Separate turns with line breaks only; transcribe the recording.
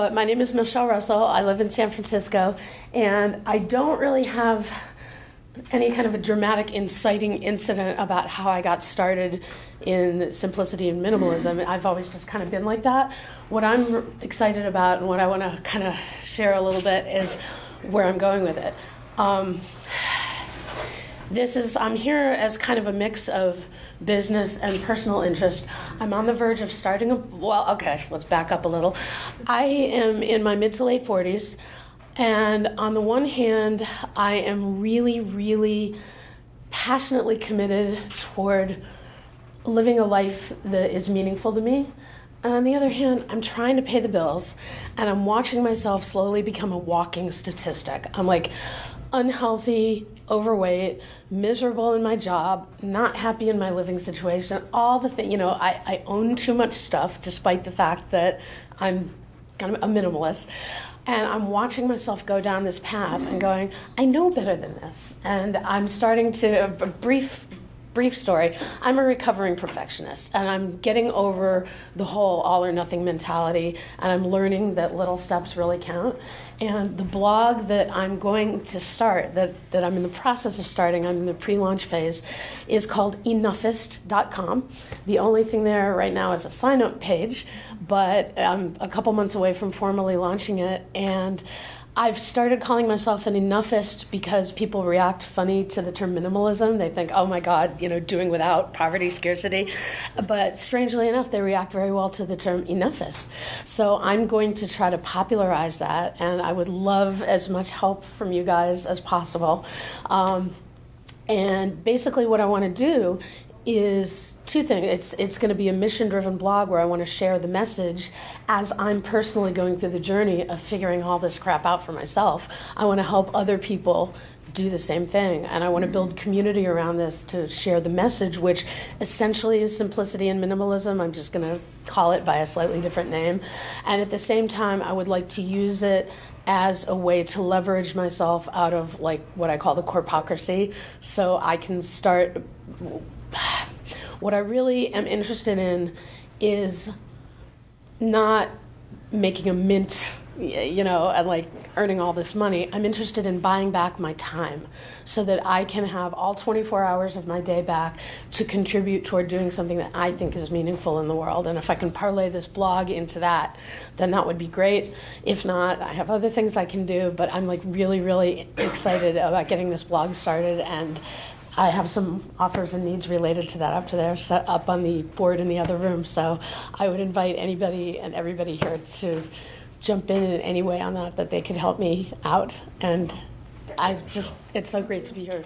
but my name is Michelle Russell. I live in San Francisco, and I don't really have any kind of a dramatic, inciting incident about how I got started in simplicity and minimalism. I've always just kind of been like that. What I'm excited about and what I want to kind of share a little bit is where I'm going with it. Um, this is, I'm here as kind of a mix of business and personal interest. I'm on the verge of starting a, well, okay, let's back up a little. I am in my mid to late 40s. And on the one hand, I am really, really passionately committed toward living a life that is meaningful to me. And on the other hand, I'm trying to pay the bills and I'm watching myself slowly become a walking statistic. I'm like unhealthy, overweight, miserable in my job, not happy in my living situation, all the things, you know, I, I own too much stuff despite the fact that I'm kind of a minimalist. And I'm watching myself go down this path and going, I know better than this. And I'm starting to, a brief brief story. I'm a recovering perfectionist and i'm getting over the whole all or nothing mentality and i'm learning that little steps really count. And the blog that i'm going to start that, that i'm in the process of starting i'm in the pre-launch phase is called enoughist.com the only thing there right now is a sign up page but i'm a couple months away from formally launching it and I've started calling myself an enoughist because people react funny to the term minimalism. They think, oh my God, you know, doing without, poverty, scarcity. But strangely enough, they react very well to the term enoughist. So I'm going to try to popularize that, and I would love as much help from you guys as possible. Um, and basically, what I want to do is two things. It's it's going to be a mission driven blog where I want to share the message as I'm personally going through the journey of figuring all this crap out for myself. I want to help other people do the same thing and I want to mm-hmm. build community around this to share the message which essentially is simplicity and minimalism. I'm just going to call it by a slightly different name. And at the same time I would like to use it as a way to leverage myself out of like what I call the corpocracy so I can start what I really am interested in is not making a mint, you know, and like earning all this money. I'm interested in buying back my time so that I can have all 24 hours of my day back to contribute toward doing something that I think is meaningful in the world. And if I can parlay this blog into that, then that would be great. If not, I have other things I can do, but I'm like really, really excited about getting this blog started and I have some offers and needs related to that up to there, set up on the board in the other room. So I would invite anybody and everybody here to jump in in any way on that, that they could help me out. And I just, it's so great to be here.